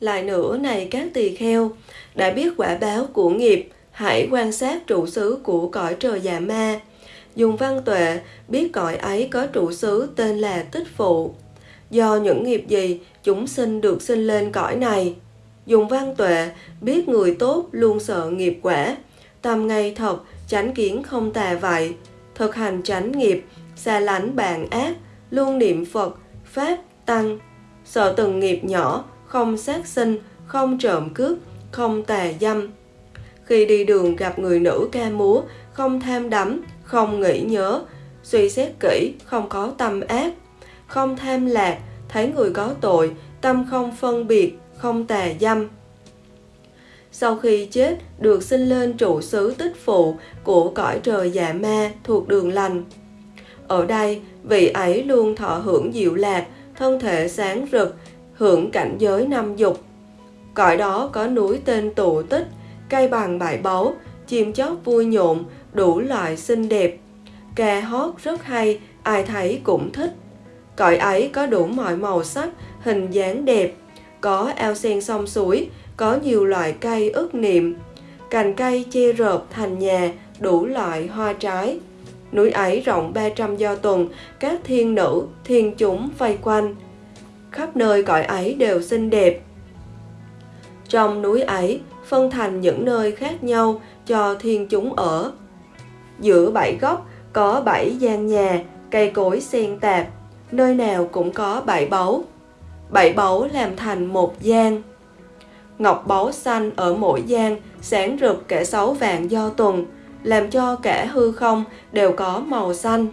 Lại nữa này các tỳ kheo, đã biết quả báo của nghiệp, hãy quan sát trụ xứ của cõi trời già ma. Dùng văn tuệ biết cõi ấy có trụ xứ tên là tích phụ. Do những nghiệp gì chúng sinh được sinh lên cõi này. Dùng văn tuệ biết người tốt luôn sợ nghiệp quả. Tâm ngay thật, chánh kiến không tà vậy. Thực hành tránh nghiệp, xa lánh bạn ác, luôn niệm Phật, Pháp, Tăng. Sợ từng nghiệp nhỏ, không sát sinh, không trộm cướp, không tà dâm. Khi đi đường gặp người nữ ca múa, không tham đắm, không nghĩ nhớ, suy xét kỹ, không có tâm ác, không tham lạc, thấy người có tội, tâm không phân biệt, không tà dâm. Sau khi chết, được sinh lên trụ xứ tích phụ của cõi trời dạ ma thuộc đường lành. Ở đây, vị ấy luôn thọ hưởng diệu lạc, thân thể sáng rực, hưởng cảnh giới năm dục. Cõi đó có núi tên tụ tích, cây bằng bãi báu, chim chóc vui nhộn, đủ loại xinh đẹp. Ca hót rất hay, ai thấy cũng thích. Cõi ấy có đủ mọi màu sắc, hình dáng đẹp, có ao sen sông suối, có nhiều loại cây ức niệm, cành cây che rợp thành nhà, đủ loại hoa trái. Núi ấy rộng 300 do tuần, các thiên nữ, thiên chúng vây quanh. Khắp nơi cõi ấy đều xinh đẹp. Trong núi ấy, phân thành những nơi khác nhau cho thiên chúng ở. Giữa bảy góc có bảy gian nhà, cây cối xen tạp, nơi nào cũng có bảy báu. Bảy báu làm thành một gian. Ngọc báu xanh ở mỗi gian sáng rực kẻ sáu vàng do tuần, làm cho cả hư không đều có màu xanh.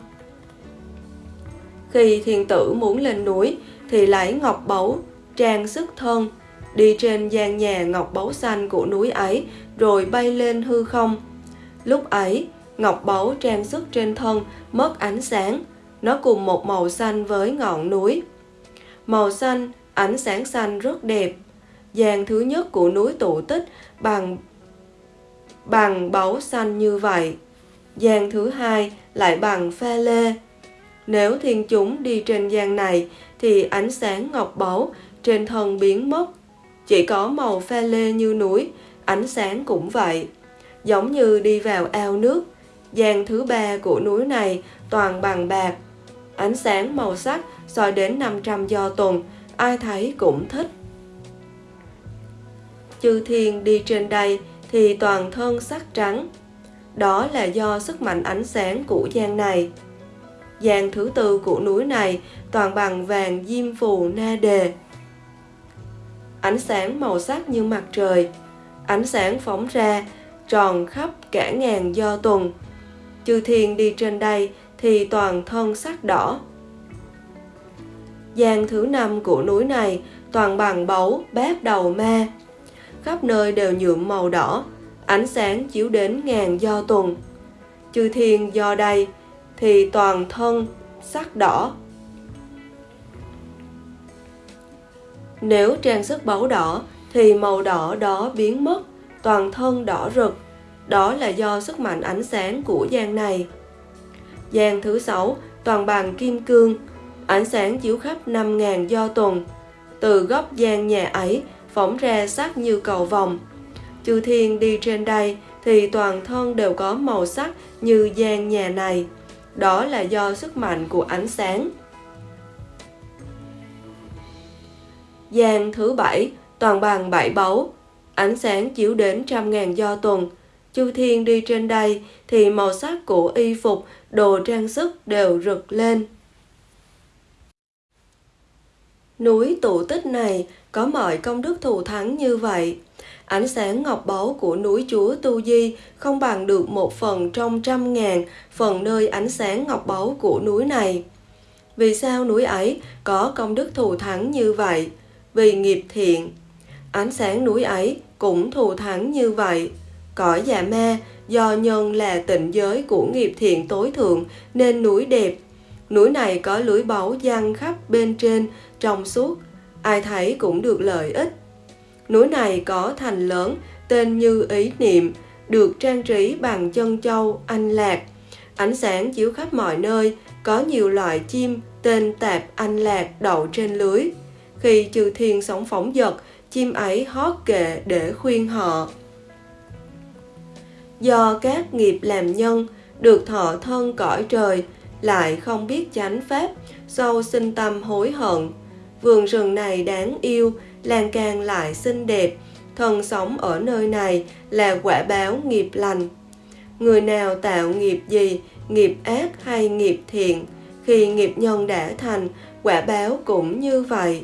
Khi thiên tử muốn lên núi thì lấy ngọc báu trang sức thân, đi trên gian nhà ngọc báu xanh của núi ấy rồi bay lên hư không. Lúc ấy, ngọc báu trang sức trên thân mất ánh sáng, nó cùng một màu xanh với ngọn núi. Màu xanh, ánh sáng xanh rất đẹp. Dàn thứ nhất của núi tụ tích bằng bằng báu xanh như vậy. Gian thứ hai lại bằng pha lê. Nếu thiên chúng đi trên gian này thì ánh sáng ngọc báu trên thân biến mất. Chỉ có màu pha lê như núi, ánh sáng cũng vậy. Giống như đi vào ao nước, gian thứ ba của núi này toàn bằng bạc. Ánh sáng màu sắc soi đến 500 do tuần, ai thấy cũng thích. Chư thiên đi trên đây thì toàn thân sắc trắng. Đó là do sức mạnh ánh sáng của gian này. Gian thứ tư của núi này toàn bằng vàng diêm phù na đề. Ánh sáng màu sắc như mặt trời, ánh sáng phóng ra tròn khắp cả ngàn do tuần. Chư thiên đi trên đây thì toàn thân sắc đỏ. Gian thứ năm của núi này toàn bằng báu bát đầu ma. Khắp nơi đều nhuộm màu đỏ, ánh sáng chiếu đến ngàn do tuần. Chư thiên do đây thì toàn thân sắc đỏ. Nếu trang sức báu đỏ thì màu đỏ đó biến mất, toàn thân đỏ rực. Đó là do sức mạnh ánh sáng của gian này. Gian thứ sáu toàn bằng kim cương, ánh sáng chiếu khắp 5.000 do tuần. Từ góc gian nhà ấy phóng ra sắc như cầu vòng. Chư thiên đi trên đây thì toàn thân đều có màu sắc như gian nhà này. Đó là do sức mạnh của ánh sáng. Gian thứ bảy toàn bằng bảy báu, ánh sáng chiếu đến trăm ngàn do tuần. Chư thiên đi trên đây thì màu sắc của y phục, đồ trang sức đều rực lên. Núi tụ tích này có mọi công đức thù thắng như vậy. Ánh sáng ngọc báu của núi Chúa Tu Di không bằng được một phần trong trăm ngàn phần nơi ánh sáng ngọc báu của núi này. Vì sao núi ấy có công đức thù thắng như vậy? Vì nghiệp thiện. Ánh sáng núi ấy cũng thù thắng như vậy. Cõi già ma do nhân là tịnh giới của nghiệp thiện tối thượng nên núi đẹp. Núi này có lưới báu giăng khắp bên trên, trong suốt, ai thấy cũng được lợi ích. Núi này có thành lớn, tên như ý niệm, được trang trí bằng chân châu, anh lạc, Ánh sáng chiếu khắp mọi nơi, có nhiều loại chim tên tạp anh lạc đậu trên lưới. Khi chư thiên sống phóng dật, chim ấy hót kệ để khuyên họ. Do các nghiệp làm nhân, được thọ thân cõi trời, lại không biết chánh pháp, sâu sinh tâm hối hận. Vườn rừng này đáng yêu, lan can lại xinh đẹp, thân sống ở nơi này là quả báo nghiệp lành. Người nào tạo nghiệp gì, nghiệp ác hay nghiệp thiện, khi nghiệp nhân đã thành, quả báo cũng như vậy.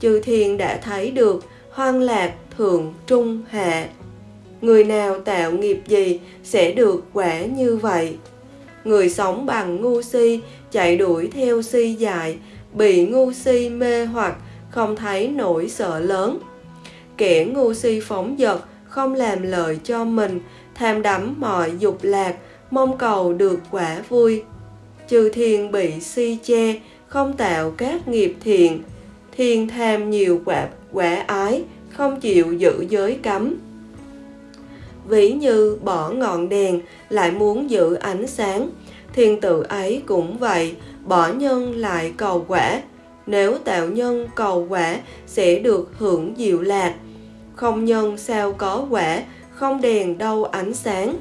Chư thiên đã thấy được hoang lạc, thượng, trung, hạ. Người nào tạo nghiệp gì sẽ được quả như vậy. Người sống bằng ngu si, chạy đuổi theo si dại, bị ngu si mê hoặc, không thấy nỗi sợ lớn. Kẻ ngu si phóng dật, không làm lợi cho mình, tham đắm mọi dục lạc, mong cầu được quả vui. Chư thiên bị si che, không tạo các nghiệp thiện, thiên tham nhiều quả, quả ái, không chịu giữ giới cấm. Ví như bỏ ngọn đèn lại muốn giữ ánh sáng, thiên tự ấy cũng vậy, bỏ nhân lại cầu quả. Nếu tạo nhân cầu quả sẽ được hưởng diệu lạc. Không nhân sao có quả, không đèn đâu ánh sáng.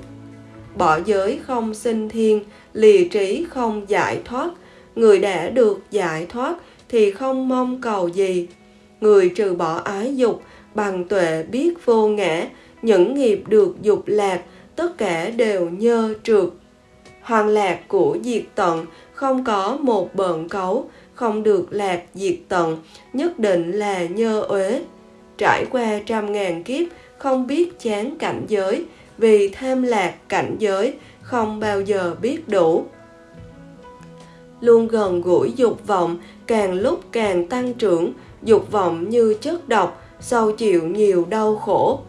Bỏ giới không sinh thiên, lì trí không giải thoát. Người đã được giải thoát thì không mong cầu gì. Người trừ bỏ ái dục, bằng tuệ biết vô ngã, những nghiệp được dục lạc, tất cả đều nhơ trượt. Hoàng lạc của diệt tận không có một bợn cấu, không được lạc diệt tận, nhất định là nhơ uế. Trải qua trăm ngàn kiếp, không biết chán cảnh giới, vì tham lạc cảnh giới, không bao giờ biết đủ. Luôn gần gũi dục vọng, càng lúc càng tăng trưởng, dục vọng như chất độc, sâu chịu nhiều đau khổ.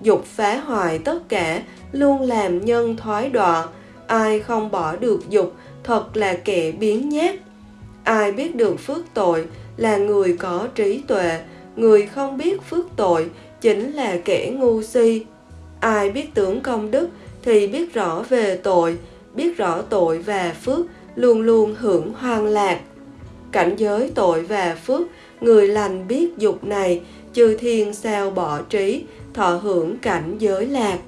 Dục phá hoại tất cả, luôn làm nhân thoái đọa. Ai không bỏ được dục, thật là kẻ biến nhát. Ai biết được phước tội là người có trí tuệ, người không biết phước tội chính là kẻ ngu si. Ai biết tưởng công đức thì biết rõ về tội, biết rõ tội và phước, luôn luôn hưởng hoang lạc. Cảnh giới tội và phước, người lành biết dục này, chư thiên sao bỏ trí, thọ hưởng cảnh giới lạc.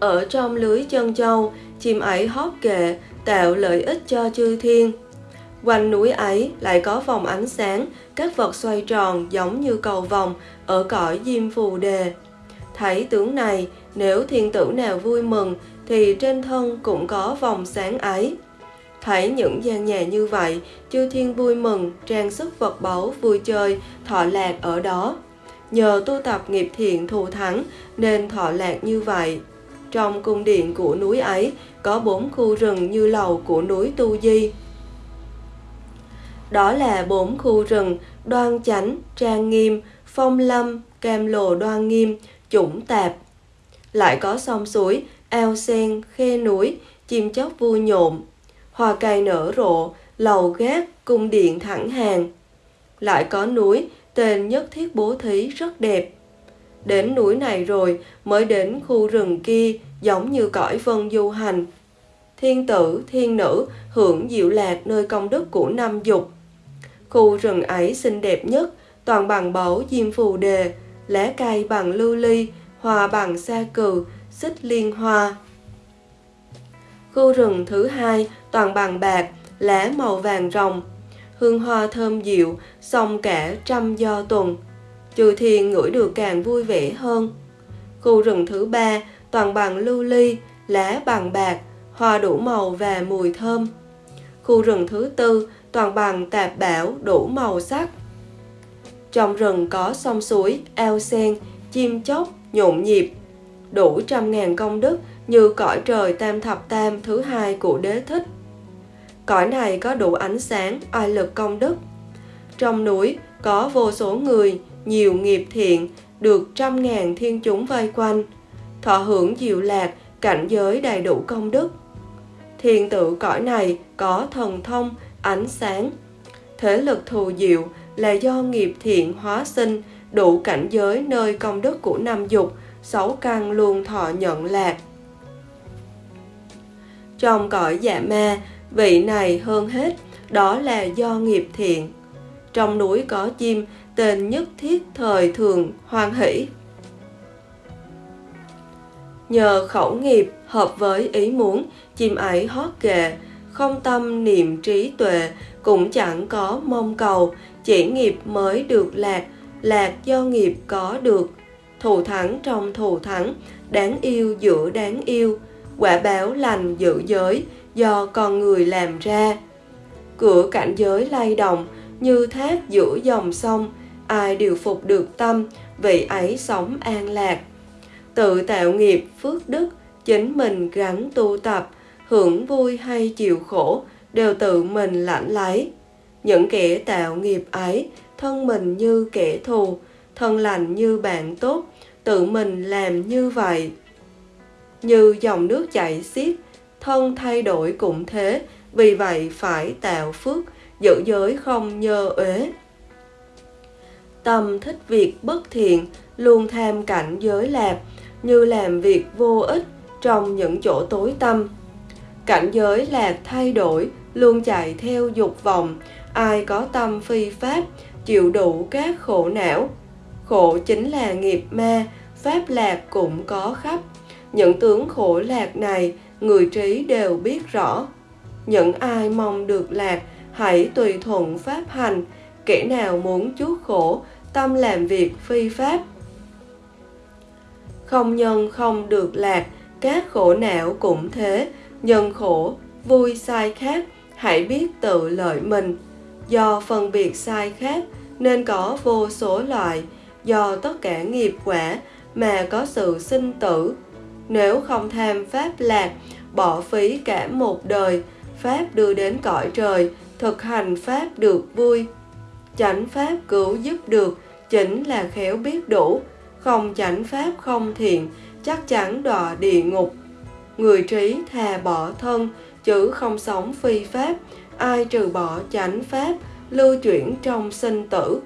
Ở trong lưới chân châu, chim ấy hót kệ, tạo lợi ích cho chư thiên. Quanh núi ấy lại có vòng ánh sáng, các vật xoay tròn giống như cầu vòng ở cõi diêm phù đề. Thấy tướng này, nếu thiên tử nào vui mừng, thì trên thân cũng có vòng sáng ấy. Thấy những gian nhà như vậy, chư thiên vui mừng, trang sức vật báu, vui chơi, thọ lạc ở đó. Nhờ tu tập nghiệp thiện thù thắng nên thọ lạc như vậy. Trong cung điện của núi ấy có bốn khu rừng như lầu của núi Tu Di. Đó là bốn khu rừng đoan chánh, trang nghiêm, phong lâm, cam lồ đoan nghiêm, chủng tạp. Lại có sông suối, ao sen, khe núi, chim chóc vui nhộn, hoa cây nở rộ, lầu gác, cung điện thẳng hàng. Lại có núi, tên nhất thiết bố thí rất đẹp. Đến núi này rồi mới đến khu rừng kia giống như cõi vân du hành. Thiên tử, thiên nữ hưởng diệu lạc nơi công đức của năm dục. Khu rừng ấy xinh đẹp nhất, toàn bằng báu diêm phù đề, lá cây bằng lưu ly, hoa bằng sa cừ, xích liên hoa. Khu rừng thứ hai toàn bằng bạc, lá màu vàng rồng, hương hoa thơm dịu, song cả trăm do tuần. Trừ thiền ngửi được càng vui vẻ hơn. Khu rừng thứ ba toàn bằng lưu ly, lá bằng bạc, hoa đủ màu và mùi thơm. Khu rừng thứ tư toàn bằng tạp bảo đủ màu sắc. Trong rừng có sông suối, ao sen, chim chóc, nhộn nhịp, đủ trăm ngàn công đức như cõi trời tam thập tam thứ hai của đế thích. Cõi này có đủ ánh sáng, oai lực công đức. Trong núi có vô số người, nhiều nghiệp thiện, được trăm ngàn thiên chúng vây quanh, thọ hưởng diệu lạc, cảnh giới đầy đủ công đức. Thiên tự cõi này có thần thông, ánh sáng. Thế lực thù diệu là do nghiệp thiện hóa sinh, đủ cảnh giới nơi công đức của năm dục, sáu căn luôn thọ nhận lạc. trong cõi dạ ma vị này hơn hết đó là do nghiệp thiện trong núi có chim tên nhất thiết thời thường hoan hỷ nhờ khẩu nghiệp hợp với ý muốn, chim ấy hót kệ không tâm niệm trí tuệ, cũng chẳng có mong cầu, chỉ nghiệp mới được lạc lạc do nghiệp có được. Thù thắng trong thù thắng, đáng yêu giữa đáng yêu, quả báo lành giữ giới do con người làm ra. Cửa cảnh giới lay động, như thác giữa dòng sông, ai điều phục được tâm, vị ấy sống an lạc tự tạo nghiệp, phước đức, chính mình gắn tu tập, hưởng vui hay chịu khổ đều tự mình lãnh lấy. Những kẻ tạo nghiệp ấy, thân mình như kẻ thù, thân lành như bạn tốt, tự mình làm như vậy. Như dòng nước chảy xiết, thân thay đổi cũng thế, vì vậy phải tạo phước, giữ giới không nhơ uế. Tâm thích việc bất thiện, luôn tham cảnh giới lạc như làm việc vô ích trong những chỗ tối tâm cảnh giới lạc thay đổi, luôn chạy theo dục vọng. Ai có tâm phi pháp, chịu đủ các khổ não. Khổ chính là nghiệp ma, pháp lạc cũng có khắp. Những tướng khổ lạc này, người trí đều biết rõ. Những ai mong được lạc, hãy tùy thuận pháp hành. Kẻ nào muốn chuốc khổ, tâm làm việc phi pháp không nhân, không được lạc, các khổ não cũng thế. Nhân khổ, vui, sai khác, hãy biết tự lợi mình. Do phân biệt sai khác, nên có vô số loại. Do tất cả nghiệp quả mà có sự sinh tử. Nếu không tham pháp lạc, bỏ phí cả một đời, pháp đưa đến cõi trời, thực hành pháp được vui. Chánh pháp cứu giúp được, chính là khéo biết đủ không chánh pháp không thiện chắc chắn đọa địa ngục. Người trí thà bỏ thân chứ không sống phi pháp ai trừ bỏ chánh pháp lưu chuyển trong sinh tử.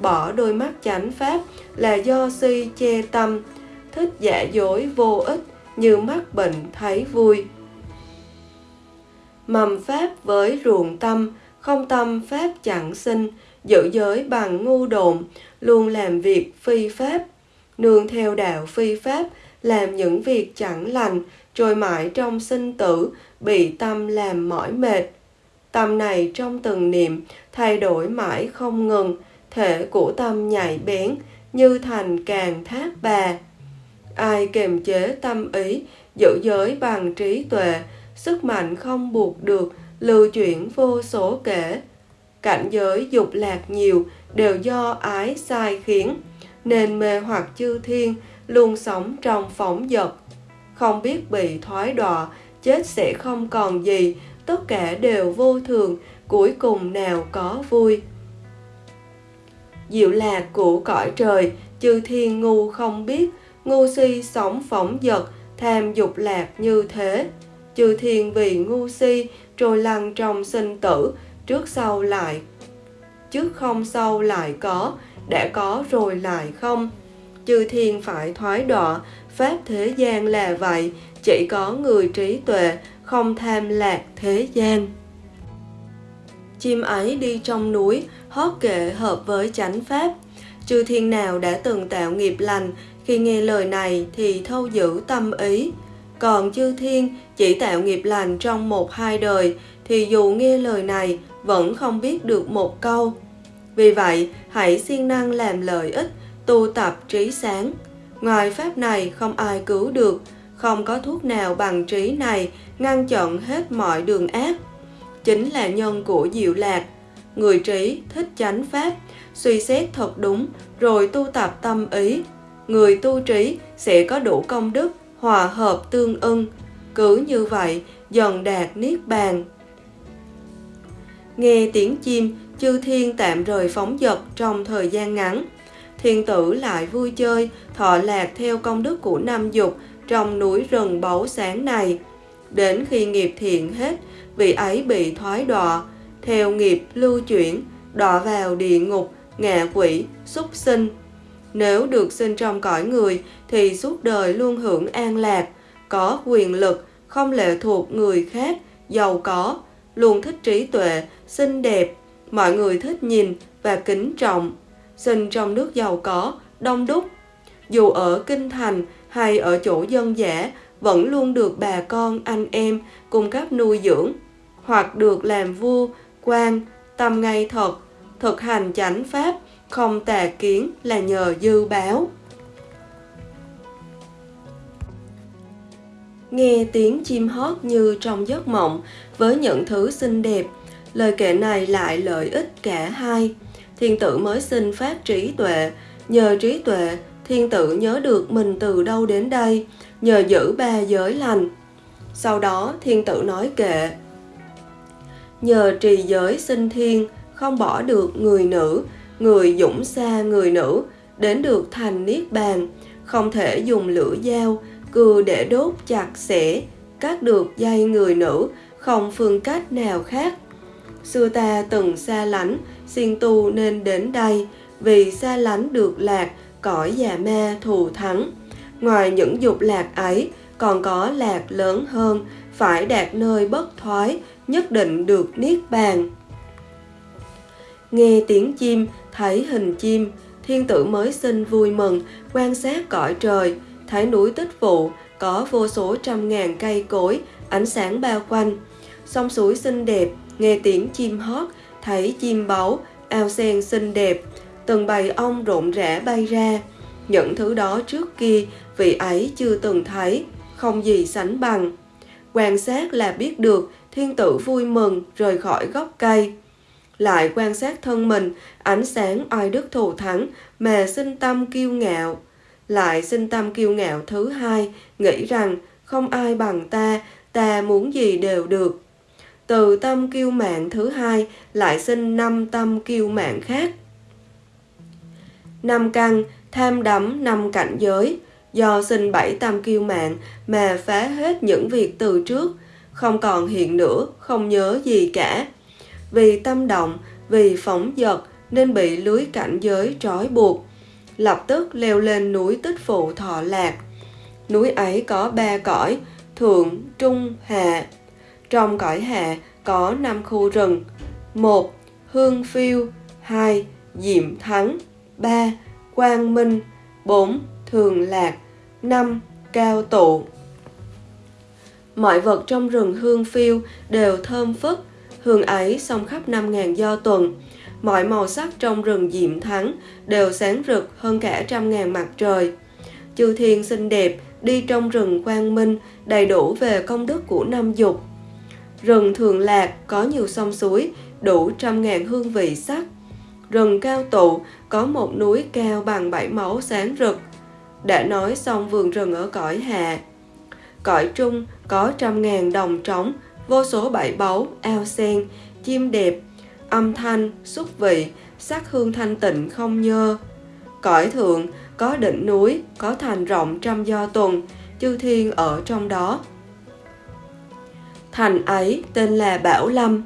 Bỏ đôi mắt chánh pháp là do si che tâm. Thích giả dối vô ích như mắc bệnh thấy vui. Mầm pháp với ruộng tâm không tâm pháp chẳng sinh. Giữ giới bằng ngu độn, luôn làm việc phi pháp nương theo đạo phi pháp, làm những việc chẳng lành, trôi mãi trong sinh tử, bị tâm làm mỏi mệt. Tâm này trong từng niệm, thay đổi mãi không ngừng, thể của tâm nhạy bén, như thành càng thác bà. Ai kềm chế tâm ý, giữ giới bằng trí tuệ, sức mạnh không buộc được, lưu chuyển vô số kể. Cảnh giới dục lạc nhiều, đều do ái sai khiến nên mê hoặc chư thiên, luôn sống trong phóng dật. Không biết bị thoái đọa, chết sẽ không còn gì, tất cả đều vô thường, cuối cùng nào có vui. Diệu lạc của cõi trời, chư thiên ngu không biết, ngu si sống phóng dật, tham dục lạc như thế. Chư thiên vì ngu si, trôi lăn trong sinh tử, trước sau lại, trước không sau lại có đã có rồi lại không? Chư thiên phải thoái đọa, pháp thế gian là vậy, chỉ có người trí tuệ, không tham lạc thế gian. Chim ấy đi trong núi, hót kệ hợp với chánh pháp. Chư thiên nào đã từng tạo nghiệp lành, khi nghe lời này thì thâu giữ tâm ý. Còn chư thiên chỉ tạo nghiệp lành trong một hai đời, thì dù nghe lời này vẫn không biết được một câu vì vậy, hãy siêng năng làm lợi ích, tu tập trí sáng. Ngoài pháp này, không ai cứu được. Không có thuốc nào bằng trí này, ngăn chặn hết mọi đường ác. Chính là nhân của diệu lạc. Người trí thích chánh pháp, suy xét thật đúng, rồi tu tập tâm ý. Người tu trí sẽ có đủ công đức, hòa hợp tương ưng. Cứ như vậy, dần đạt niết bàn. Nghe tiếng chim chư thiên tạm rời phóng dật trong thời gian ngắn. Thiên tử lại vui chơi thọ lạc theo công đức của năm dục trong núi rừng báu sáng này. Đến khi nghiệp thiện hết vị ấy bị thoái đọa. Theo nghiệp lưu chuyển đọa vào địa ngục ngạ quỷ súc sinh. Nếu được sinh trong cõi người thì suốt đời luôn hưởng an lạc có quyền lực không lệ thuộc người khác, giàu có, luôn thích trí tuệ, xinh đẹp, mọi người thích nhìn và kính trọng. Sinh trong nước giàu có, đông đúc. Dù ở kinh thành hay ở chỗ dân dã, vẫn luôn được bà con, anh em cung cấp nuôi dưỡng, hoặc được làm vua, quan, tâm ngay thật, thực hành chánh pháp, không tà kiến là nhờ dư báo. Nghe tiếng chim hót như trong giấc mộng với những thứ xinh đẹp, lời kể này lại lợi ích cả hai. Thiên tử mới sinh phát trí tuệ, nhờ trí tuệ, thiên tử nhớ được mình từ đâu đến đây, nhờ giữ ba giới lành. Sau đó thiên tử nói kệ, nhờ trì giới sinh thiên, không bỏ được người nữ, người dũng xa người nữ, đến được thành niết bàn, không thể dùng lửa dao, cưa để đốt chặt xẻ, cắt được dây người nữ, không phương cách nào khác. Xưa ta từng xa lánh, xin tu nên đến đây, vì xa lánh được lạc, cõi già ma thù thắng. Ngoài những dục lạc ấy, còn có lạc lớn hơn, phải đạt nơi bất thoái, nhất định được niết bàn. Nghe tiếng chim, thấy hình chim, thiên tử mới sinh vui mừng, quan sát cõi trời, thấy núi tích phụ, có vô số trăm ngàn cây cối, ánh sáng bao quanh. Sông suối xinh đẹp, nghe tiếng chim hót, thấy chim báu, ao sen xinh đẹp, từng bầy ong rộn rã bay ra. Những thứ đó trước kia vị ấy chưa từng thấy, không gì sánh bằng. Quan sát là biết được thiên tử vui mừng rời khỏi gốc cây. Lại quan sát thân mình, ánh sáng oai đức thù thắng mà sinh tâm kiêu ngạo. Lại sinh tâm kiêu ngạo thứ hai, nghĩ rằng không ai bằng ta, ta muốn gì đều được. Từ tâm kiêu mạng thứ hai lại sinh năm tâm kiêu mạng khác. Năm căn, tham đắm năm cảnh giới, do sinh bảy tâm kiêu mạng mà phá hết những việc từ trước, không còn hiện nữa, không nhớ gì cả. Vì tâm động, vì phóng dật nên bị lưới cảnh giới trói buộc. Lập tức leo lên núi tích phụ thọ lạc. Núi ấy có ba cõi, thượng, trung, hạ. Trong cõi hạ có 5 khu rừng. 1. Hương phiêu 2. Diệm thắng 3. Quang minh 4. Thường lạc 5. Cao tụ Mọi vật trong rừng hương phiêu đều thơm phức, hương ấy xông khắp năm ngàn do tuần. Mọi màu sắc trong rừng diệm thắng đều sáng rực hơn cả trăm ngàn mặt trời. Chư thiên xinh đẹp, đi trong rừng quang minh, đầy đủ về công đức của năm dục. Rừng thường lạc có nhiều sông suối, đủ trăm ngàn hương vị sắc. Rừng cao tụ có một núi cao bằng bảy máu sáng rực. Đã nói xong vườn rừng ở cõi hạ. Cõi trung có trăm ngàn đồng trống, vô số bảy báu, ao sen, chim đẹp, âm thanh, xúc vị, sắc hương thanh tịnh không nhơ. Cõi thượng có đỉnh núi, có thành rộng trăm do tuần, chư thiên ở trong đó. Thành ấy tên là Bảo Lâm,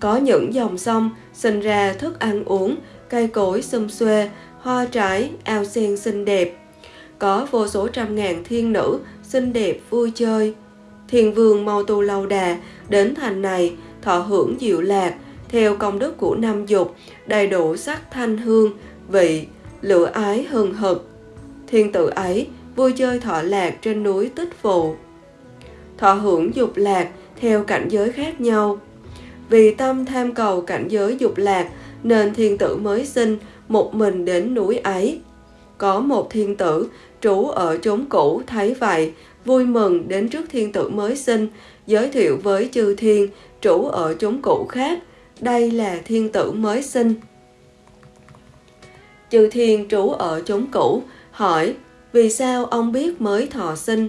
có những dòng sông sinh ra thức ăn uống, cây cối xum xuê, hoa trái, ao sen xinh đẹp. Có vô số trăm ngàn thiên nữ xinh đẹp vui chơi. Thiền vương mau tu lâu đà đến thành này thọ hưởng diệu lạc theo công đức của năm dục đầy đủ sắc thanh hương vị lửa ái hừng hực thiên tử ấy vui chơi thọ lạc trên núi tích phụ thọ hưởng dục lạc theo cảnh giới khác nhau. Vì tâm tham cầu cảnh giới dục lạc, nên thiên tử mới sinh một mình đến núi ấy. Có một thiên tử, trú ở chốn cũ, thấy vậy, vui mừng đến trước thiên tử mới sinh, giới thiệu với chư thiên trú ở chốn cũ khác, đây là thiên tử mới sinh. Chư thiên trú ở chốn cũ, hỏi, vì sao ông biết mới thọ sinh?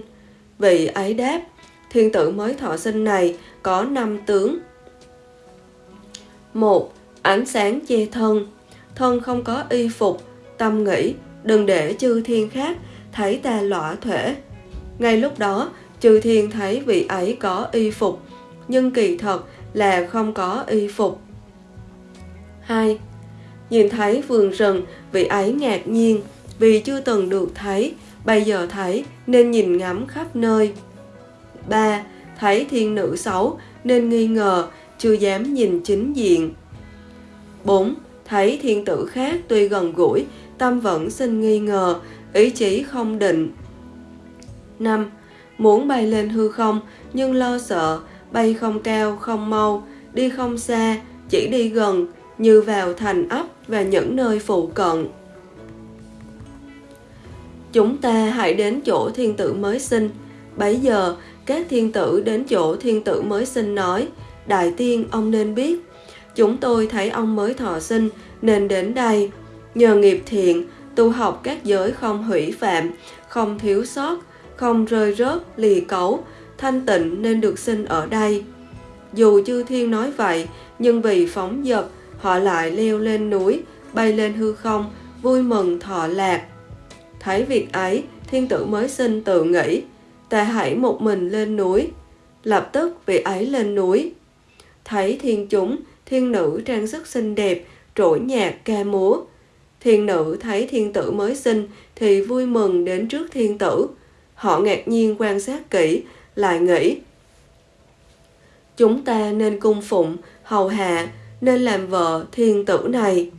Vị ấy đáp thiên tử mới thọ sinh này có năm tướng một ánh sáng che thân thân không có y phục tâm nghĩ đừng để chư thiên khác thấy ta lõa thể ngay lúc đó chư thiên thấy vị ấy có y phục nhưng kỳ thật là không có y phục 2. Nhìn thấy vườn rừng, vị ấy ngạc nhiên vì chưa từng được thấy, bây giờ thấy nên nhìn ngắm khắp nơi. 3. thấy thiên nữ xấu nên nghi ngờ, chưa dám nhìn chính diện. 4. Thấy thiên tử khác tuy gần gũi, tâm vẫn sinh nghi ngờ, ý chí không định. 5. Muốn bay lên hư không nhưng lo sợ, bay không cao, không mau, đi không xa, chỉ đi gần, như vào thành ấp và những nơi phụ cận. Chúng ta hãy đến chỗ thiên tử mới sinh. Bấy giờ, các thiên tử đến chỗ thiên tử mới sinh nói, Đại tiên, ông nên biết, chúng tôi thấy ông mới thọ sinh nên đến đây. Nhờ nghiệp thiện, tu học các giới không hủy phạm, không thiếu sót, không rơi rớt, lì cấu, thanh tịnh nên được sinh ở đây. Dù chư thiên nói vậy, nhưng vì phóng dật, họ lại leo lên núi, bay lên hư không, vui mừng thọ lạc. Thấy việc ấy, thiên tử mới sinh tự nghĩ, ta hãy một mình lên núi. Lập tức vị ấy lên núi. Thấy thiên chúng, thiên nữ trang sức xinh đẹp, trỗi nhạc ca múa. Thiên nữ thấy thiên tử mới sinh thì vui mừng đến trước thiên tử. Họ ngạc nhiên quan sát kỹ, lại nghĩ. Chúng ta nên cung phụng, hầu hạ, nên làm vợ thiên tử này.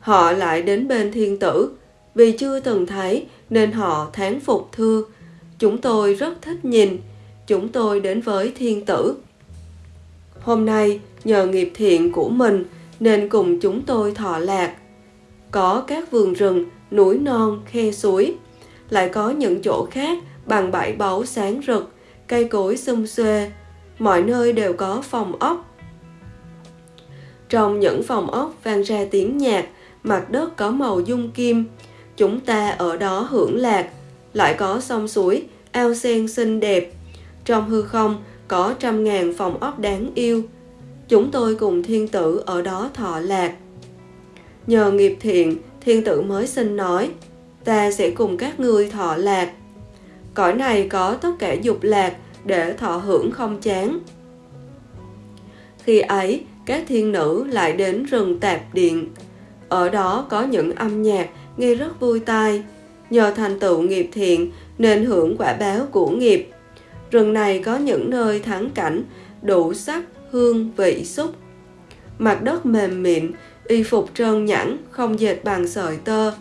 Họ lại đến bên thiên tử, vì chưa từng thấy nên họ thán phục thưa. Chúng tôi rất thích nhìn, chúng tôi đến với thiên tử. Hôm nay, nhờ nghiệp thiện của mình nên cùng chúng tôi thọ lạc. Có các vườn rừng, núi non, khe suối. Lại có những chỗ khác bằng bãi báu sáng rực, cây cối xum xuê. Mọi nơi đều có phòng ốc. Trong những phòng ốc vang ra tiếng nhạc, mặt đất có màu dung kim. Chúng ta ở đó hưởng lạc, lại có sông suối, ao sen xinh đẹp. Trong hư không có trăm ngàn phòng ốc đáng yêu. Chúng tôi cùng thiên tử ở đó thọ lạc. Nhờ nghiệp thiện, thiên tử mới xin nói, ta sẽ cùng các ngươi thọ lạc. Cõi này có tất cả dục lạc để thọ hưởng không chán. Khi ấy, các thiên nữ lại đến rừng tạp điện. Ở đó có những âm nhạc nghe rất vui tai. Nhờ thành tựu nghiệp thiện nên hưởng quả báo của nghiệp. Rừng này có những nơi thắng cảnh, đủ sắc, hương, vị, xúc. Mặt đất mềm mịn, y phục trơn nhẵn, không dệt bằng sợi tơ.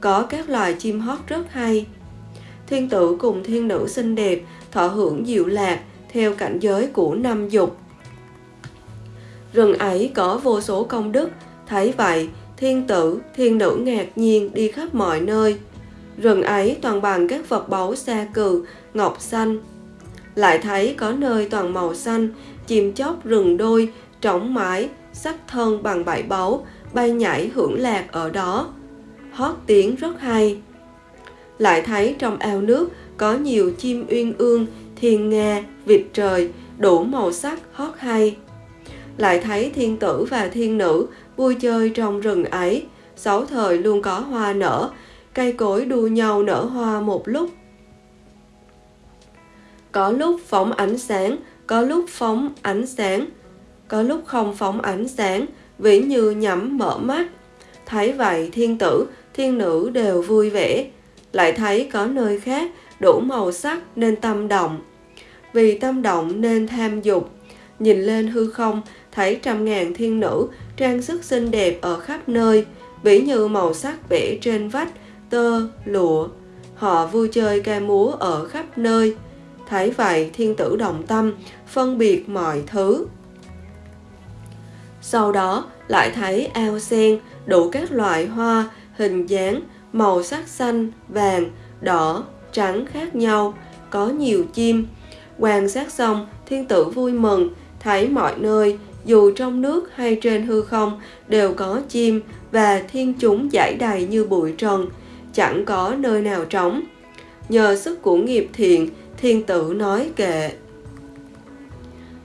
Có các loài chim hót rất hay. Thiên tử cùng thiên nữ xinh đẹp, thọ hưởng diệu lạc, theo cảnh giới của năm dục. Rừng ấy có vô số công đức, thấy vậy, thiên tử, thiên nữ ngạc nhiên đi khắp mọi nơi. Rừng ấy toàn bằng các vật báu xa cừ, ngọc xanh. Lại thấy có nơi toàn màu xanh, chim chóc rừng đôi, trống mái, sắc thân bằng bảy báu, bay nhảy hưởng lạc ở đó. Hót tiếng rất hay. Lại thấy trong ao nước có nhiều chim uyên ương, thiên nga, vịt trời, đủ màu sắc hót hay. Lại thấy thiên tử và thiên nữ vui chơi trong rừng ấy, sáu thời luôn có hoa nở, cây cối đua nhau nở hoa một lúc. Có lúc phóng ánh sáng, có lúc phóng ánh sáng, có lúc không phóng ánh sáng, ví như nhắm mở mắt. Thấy vậy thiên tử, thiên nữ đều vui vẻ, lại thấy có nơi khác đủ màu sắc nên tâm động. Vì tâm động nên tham dục, nhìn lên hư không thấy trăm ngàn thiên nữ trang sức xinh đẹp ở khắp nơi, ví như màu sắc vẽ trên vách, tơ, lụa. Họ vui chơi ca múa ở khắp nơi. Thấy vậy thiên tử đồng tâm, phân biệt mọi thứ. Sau đó lại thấy ao sen đủ các loại hoa, hình dáng, màu sắc xanh, vàng, đỏ, trắng khác nhau, có nhiều chim. Quan sát xong, thiên tử vui mừng, thấy mọi nơi, dù trong nước hay trên hư không, đều có chim và thiên chúng giải đầy như bụi trần, chẳng có nơi nào trống. Nhờ sức của nghiệp thiện, thiên tử nói kệ.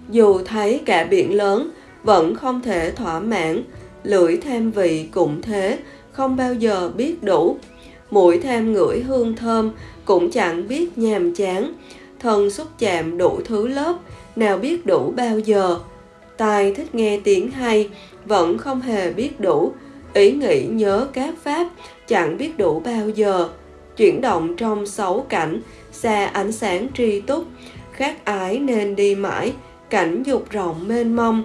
Dù thấy cả biển lớn, vẫn không thể thỏa mãn, lưỡi tham vị cũng thế, không bao giờ biết đủ. Mũi tham ngửi hương thơm cũng chẳng biết nhàm chán, thân xúc chạm đủ thứ lớp, nào biết đủ bao giờ. Tai thích nghe tiếng hay, vẫn không hề biết đủ, ý nghĩ nhớ các pháp, chẳng biết đủ bao giờ. Chuyển động trong sáu cảnh, xa ánh sáng tri túc, khát ái nên đi mãi cảnh dục rộng mênh mông.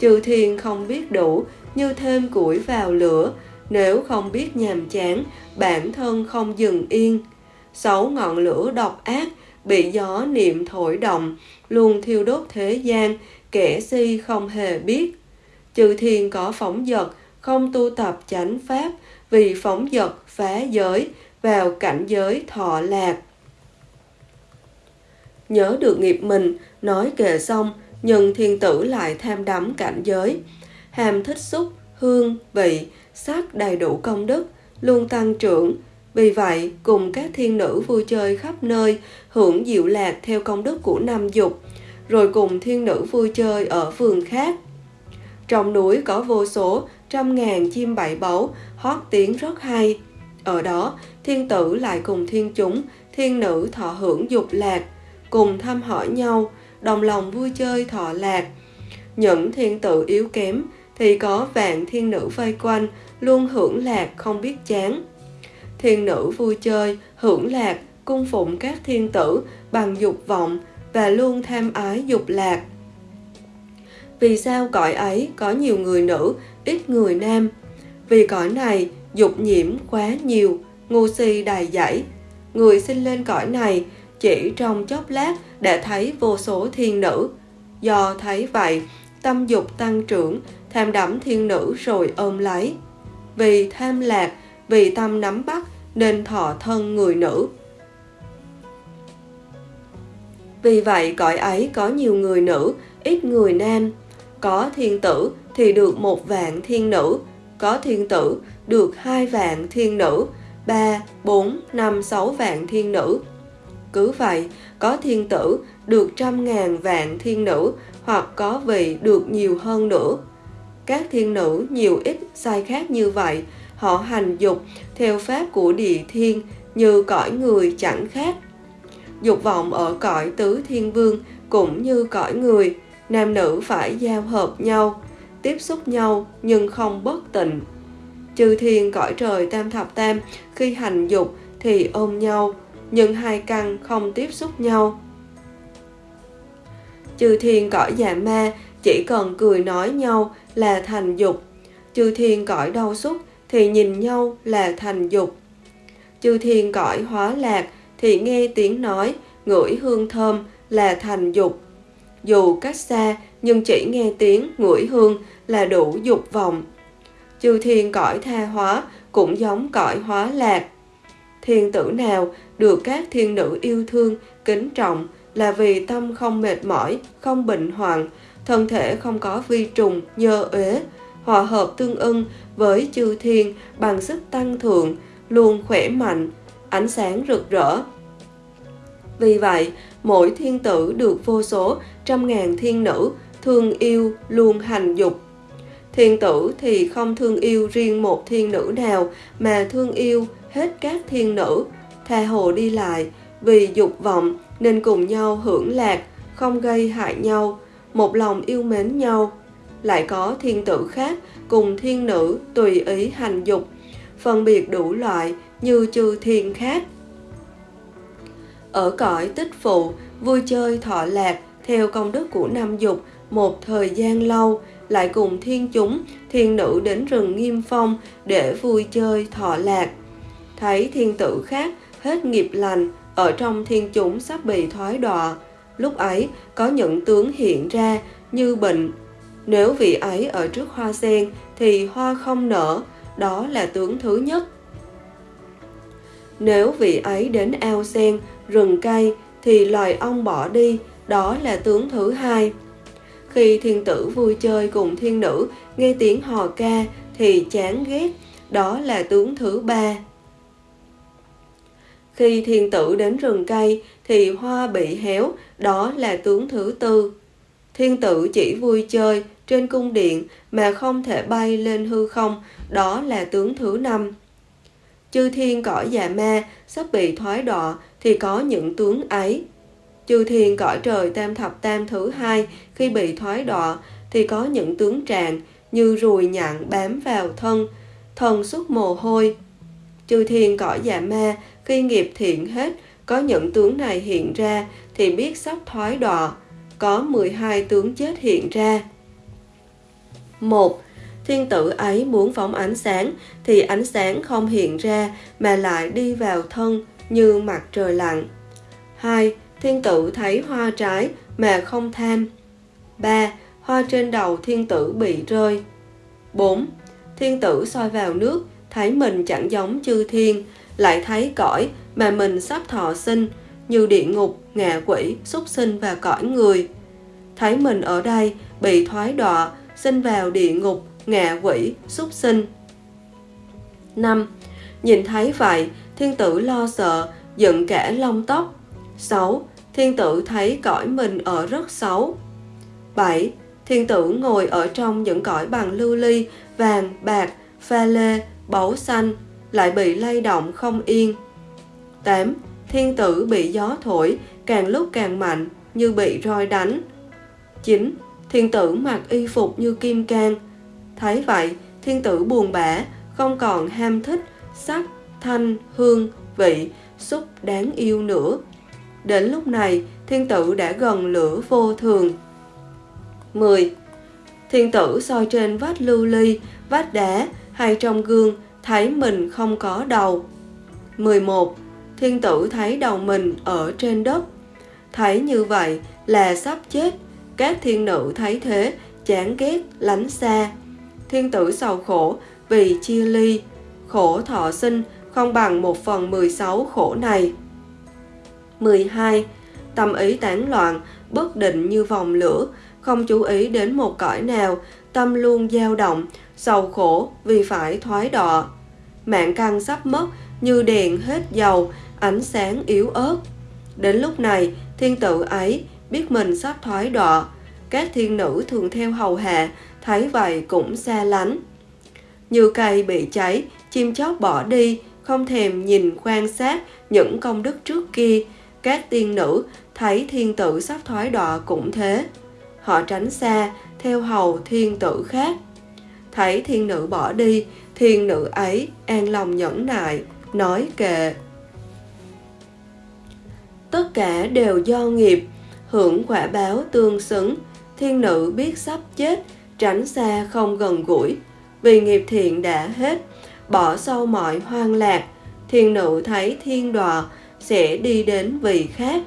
Chư thiên không biết đủ như thêm củi vào lửa. Nếu không biết nhàm chán bản thân không dừng yên. Sáu ngọn lửa độc ác bị gió niệm thổi động luôn thiêu đốt thế gian kẻ si không hề biết. Chư thiên có phóng dật không tu tập chánh pháp, vì phóng dật phá giới, vào cảnh giới thọ lạc. Nhớ được nghiệp mình, nói kệ xong, nhưng thiên tử lại tham đắm cảnh giới. Hàm thích xúc, hương, vị, sắc đầy đủ công đức, luôn tăng trưởng. Vì vậy, cùng các thiên nữ vui chơi khắp nơi, hưởng diệu lạc theo công đức của năm dục, rồi cùng thiên nữ vui chơi ở vườn khác. Trong núi có vô số trăm ngàn chim bảy báu, hót tiếng rất hay. Ở đó, thiên tử lại cùng thiên chúng, thiên nữ thọ hưởng dục lạc, cùng thăm hỏi nhau, đồng lòng vui chơi thọ lạc. Những thiên tử yếu kém thì có vạn thiên nữ vây quanh, luôn hưởng lạc không biết chán. Thiên nữ vui chơi, hưởng lạc, cung phụng các thiên tử bằng dục vọng và luôn tham ái dục lạc. Vì sao cõi ấy có nhiều người nữ ít người nam. Vì cõi này, dục nhiễm quá nhiều, ngu si đầy dẫy. Người sinh lên cõi này, chỉ trong chốc lát đã thấy vô số thiên nữ. Do thấy vậy, tâm dục tăng trưởng, tham đắm thiên nữ rồi ôm lấy. Vì tham lạc, vì tâm nắm bắt, nên thọ thân người nữ. Vì vậy, cõi ấy có nhiều người nữ, ít người nam. Có thiên tử thì được một vạn thiên nữ, có thiên tử, được hai vạn thiên nữ, ba, bốn, năm, sáu vạn thiên nữ. Cứ vậy, có thiên tử được trăm ngàn vạn thiên nữ, hoặc có vị được nhiều hơn nữa. Các thiên nữ nhiều ít sai khác như vậy, họ hành dục theo pháp của địa thiên như cõi người chẳng khác. Dục vọng ở cõi tứ thiên vương cũng như cõi người, nam nữ phải giao hợp nhau tiếp xúc nhau, nhưng không bất tịnh. Chư thiên cõi trời tam thập tam, khi hành dục thì ôm nhau, nhưng hai căn không tiếp xúc nhau. Chư thiên cõi dạ ma, chỉ cần cười nói nhau là thành dục. Chư thiên cõi đau xúc thì nhìn nhau là thành dục. Chư thiên cõi hóa lạc thì nghe tiếng nói, ngửi hương thơm là thành dục. Dù cách xa nhưng chỉ nghe tiếng ngửi hương là đủ dục vọng. Chư thiên cõi tha hóa cũng giống cõi hóa lạc. Thiên tử nào được các thiên nữ yêu thương, kính trọng là vì tâm không mệt mỏi, không bệnh hoạn, thân thể không có vi trùng, nhơ uế, hòa hợp tương ưng với chư thiên bằng sức tăng thượng, luôn khỏe mạnh, ánh sáng rực rỡ. Vì vậy, mỗi thiên tử được vô số trăm ngàn thiên nữ thương yêu luôn hành dục. Thiên tử thì không thương yêu riêng một thiên nữ nào, mà thương yêu hết các thiên nữ. Tha hồ đi lại, vì dục vọng nên cùng nhau hưởng lạc, không gây hại nhau, một lòng yêu mến nhau. Lại có thiên tử khác cùng thiên nữ tùy ý hành dục, phân biệt đủ loại như chư thiên khác. Ở cõi tích phụ, vui chơi thọ lạc theo công đức của năm dục một thời gian lâu, lại cùng thiên chúng, thiên nữ đến rừng nghiêm phong để vui chơi, thọ lạc. Thấy thiên tử khác, hết nghiệp lành, ở trong thiên chúng sắp bị thoái đọa. Lúc ấy, có những tướng hiện ra như bệnh. Nếu vị ấy ở trước hoa sen, thì hoa không nở, đó là tướng thứ nhất. Nếu vị ấy đến ao sen, rừng cây, thì loài ong bỏ đi, đó là tướng thứ hai khi thiên tử vui chơi cùng thiên nữ, nghe tiếng hò ca thì chán ghét. Đó là tướng thứ ba. Khi thiên tử đến rừng cây thì hoa bị héo, đó là tướng thứ tư. Thiên tử chỉ vui chơi trên cung điện mà không thể bay lên hư không, đó là tướng thứ năm. Chư thiên cõi già ma sắp bị thoái đọa thì có những tướng ấy chư thiên cõi trời tam thập tam thứ hai khi bị thoái đọa thì có những tướng tràng như ruồi nhặn bám vào thân thần xuất mồ hôi chư thiên cõi dạ ma khi nghiệp thiện hết có những tướng này hiện ra thì biết sắp thoái đọa, có 12 tướng chết hiện ra. một Thiên tử ấy muốn phóng ánh sáng thì ánh sáng không hiện ra mà lại đi vào thân như mặt trời lặn. 2. Thiên tử thấy hoa trái mà không tham. 3. Hoa trên đầu thiên tử bị rơi. 4. Thiên tử soi vào nước, thấy mình chẳng giống chư thiên, lại thấy cõi mà mình sắp thọ sinh, như địa ngục, ngạ quỷ, súc sinh và cõi người. Thấy mình ở đây bị thoái đọa, sinh vào địa ngục, ngạ quỷ, súc sinh. 5. Nhìn thấy vậy, thiên tử lo sợ, dựng cả lông tóc. 6. Thiên tử thấy cõi mình ở rất xấu. 7. Thiên tử ngồi ở trong những cõi bằng lưu ly, vàng, bạc, pha lê, báu xanh, lại bị lay động không yên. 8. Thiên tử bị gió thổi, càng lúc càng mạnh, như bị roi đánh. 9. Thiên tử mặc y phục như kim cang. Thấy vậy, thiên tử buồn bã, không còn ham thích, sắc, thanh, hương, vị, xúc đáng yêu nữa. Đến lúc này, thiên tử đã gần lửa vô thường. 10. Thiên tử soi trên vách lưu ly, vách đá hay trong gương, thấy mình không có đầu. 11. Thiên tử thấy đầu mình ở trên đất. Thấy như vậy là sắp chết. Các thiên nữ thấy thế, chán ghét, lánh xa. Thiên tử sầu khổ vì chia ly, khổ thọ sinh không bằng một phần 16 khổ này. 12. Tâm ý tán loạn, bất định như vòng lửa, không chú ý đến một cõi nào, tâm luôn dao động, sầu khổ vì phải thoái đọa. Mạng căn sắp mất như đèn hết dầu, ánh sáng yếu ớt. Đến lúc này, thiên tử ấy biết mình sắp thoái đọa. Các thiên nữ thường theo hầu hạ, thấy vậy cũng xa lánh. Như cây bị cháy, chim chóc bỏ đi, không thèm nhìn quan sát những công đức trước kia. Các tiên nữ thấy thiên tử sắp thoái đọa cũng thế. Họ tránh xa, theo hầu thiên tử khác. Thấy thiên nữ bỏ đi, thiên nữ ấy an lòng nhẫn nại, nói kệ. Tất cả đều do nghiệp, hưởng quả báo tương xứng, thiên nữ biết sắp chết, tránh xa không gần gũi, vì nghiệp thiện đã hết, bỏ sâu mọi hoang lạc, thiên nữ thấy thiên đọa sẽ đi đến vị khác.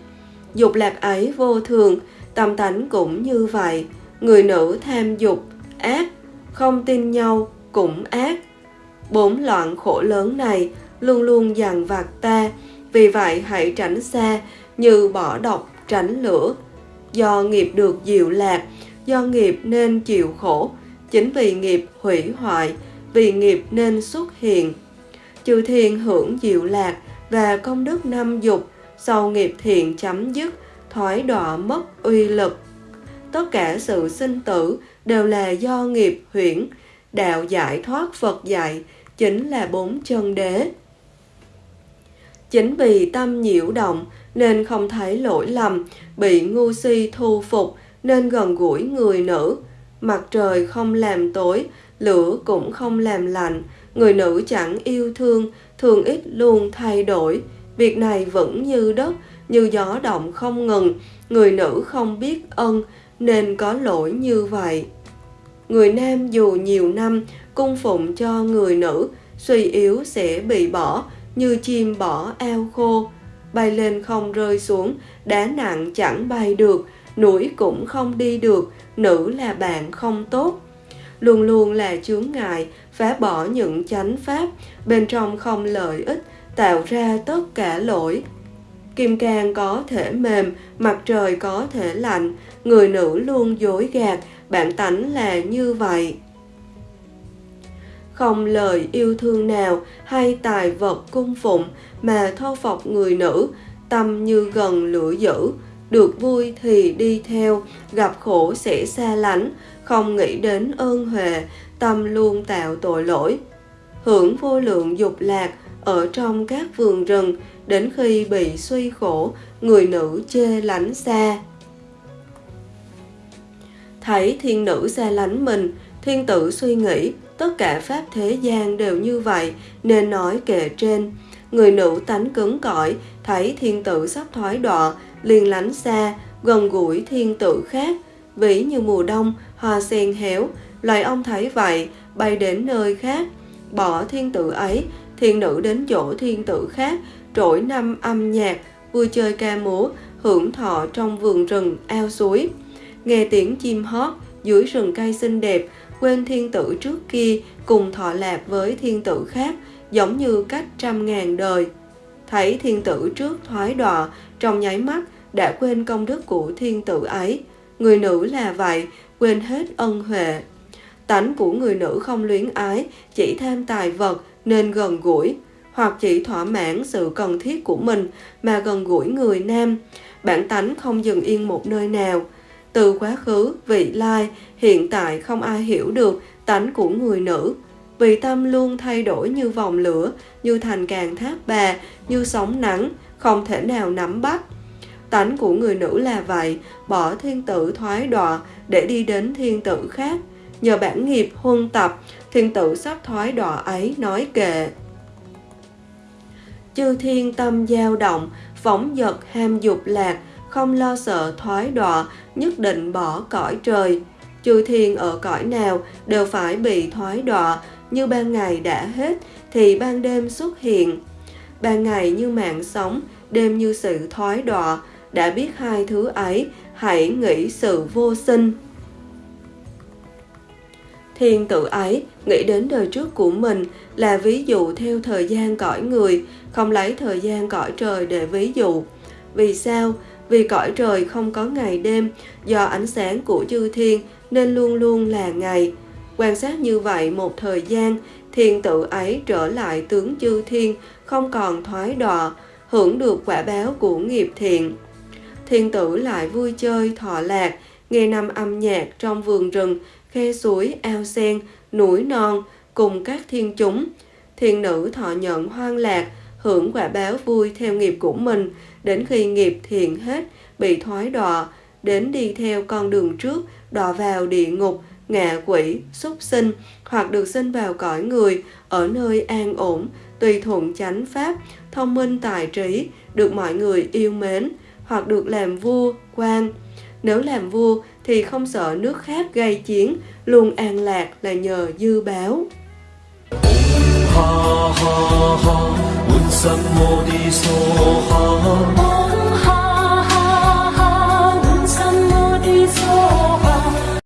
Dục lạc ấy vô thường, tâm tánh cũng như vậy, người nữ tham dục, ác, không tin nhau cũng ác. Bốn loạn khổ lớn này luôn luôn dằn vặt ta, vì vậy hãy tránh xa như bỏ độc tránh lửa. Do nghiệp được diệu lạc, do nghiệp nên chịu khổ, chính vì nghiệp hủy hoại, vì nghiệp nên xuất hiện. Chư thiên hưởng diệu lạc và công đức năm dục, sau nghiệp thiện chấm dứt, thoái đọa mất uy lực. Tất cả sự sinh tử đều là do nghiệp huyễn, đạo giải thoát Phật dạy chính là bốn chân đế. Chính vì tâm nhiễu động nên không thấy lỗi lầm, bị ngu si thu phục nên gần gũi người nữ. Mặt trời không làm tối, lửa cũng không làm lạnh, người nữ chẳng yêu thương, thường ít luôn thay đổi. Việc này vẫn như đất, như gió động không ngừng, người nữ không biết ân nên có lỗi như vậy. Người nam dù nhiều năm cung phụng cho người nữ, suy yếu sẽ bị bỏ như chim bỏ ao khô. Bay lên không rơi xuống, đá nặng chẳng bay được, núi cũng không đi được, nữ là bạn không tốt. Luôn luôn là chướng ngại, phá bỏ những chánh pháp, bên trong không lợi ích, tạo ra tất cả lỗi. Kim cang có thể mềm, mặt trời có thể lạnh, người nữ luôn dối gạt, bản tánh là như vậy. Không lời yêu thương nào hay tài vật cung phụng mà thô phọc người nữ, tâm như gần lửa dữ, được vui thì đi theo, gặp khổ sẽ xa lánh, không nghĩ đến ơn huệ, tâm luôn tạo tội lỗi. Hưởng vô lượng dục lạc ở trong các vườn rừng, đến khi bị suy khổ, người nữ chê lánh xa. Thấy thiên nữ xa lánh mình, thiên tử suy nghĩ, tất cả pháp thế gian đều như vậy, nên nói kệ trên. Người nữ tánh cứng cỏi, thấy thiên tử sắp thoái đọa, liền lánh xa, gần gũi thiên tử khác. vĩ như mùa đông, hoa sen héo, loài ông thấy vậy, bay đến nơi khác, bỏ thiên tử ấy, thiên nữ đến chỗ thiên tử khác, trỗi năm âm nhạc, vui chơi ca múa, hưởng thọ trong vườn rừng, ao suối. Nghe tiếng chim hót dưới rừng cây xinh đẹp, quên thiên tử trước kia cùng thọ lạc với thiên tử khác, giống như cách trăm ngàn đời. Thấy thiên tử trước thoái đọa, trong nháy mắt đã quên công đức của thiên tử ấy. Người nữ là vậy, quên hết ân huệ. Tánh của người nữ không luyến ái, chỉ tham tài vật nên gần gũi, hoặc chỉ thỏa mãn sự cần thiết của mình mà gần gũi người nam. Bản tánh không dừng yên một nơi nào. Từ quá khứ, vị lai, hiện tại không ai hiểu được tánh của người nữ. Vì tâm luôn thay đổi như vòng lửa, như thành càng tháp bà, như sóng nắng, không thể nào nắm bắt. Tánh của người nữ là vậy, bỏ thiên tử thoái đọa để đi đến thiên tử khác. Nhờ bản nghiệp huân tập, thiên tử sắp thoái đọa ấy nói kệ. Chư thiên tâm dao động, phóng dật ham dục lạc, không lo sợ thoái đọa, nhất định bỏ cõi trời. Chư thiên ở cõi nào đều phải bị thoái đọa, như ban ngày đã hết thì ban đêm xuất hiện. Ban ngày như mạng sống, đêm như sự thoái đọa, đã biết hai thứ ấy, hãy nghĩ sự vô sinh. Thiên tự ấy nghĩ đến đời trước của mình là ví dụ theo thời gian cõi người, không lấy thời gian cõi trời để ví dụ. Vì sao? Vì cõi trời không có ngày đêm, do ánh sáng của chư thiên nên luôn luôn là ngày. Quan sát như vậy một thời gian, thiên tự ấy trở lại tướng chư thiên, không còn thoái đọa, hưởng được quả báo của nghiệp thiện. Thiên tử lại vui chơi thọ lạc, nghe năm âm nhạc trong vườn rừng, khe suối, ao sen, núi non cùng các thiên chúng. Thiên nữ thọ nhận hoang lạc, hưởng quả báo vui theo nghiệp của mình, đến khi nghiệp thiện hết, bị thoái đọa, đến đi theo con đường trước, đọa vào địa ngục, ngạ quỷ, súc sinh, hoặc được sinh vào cõi người, ở nơi an ổn, tùy thuận chánh pháp, thông minh tài trí, được mọi người yêu mến, hoặc được làm vua, quan. Nếu làm vua thì không sợ nước khác gây chiến, luôn an lạc là nhờ dư báo. Ha ha ha,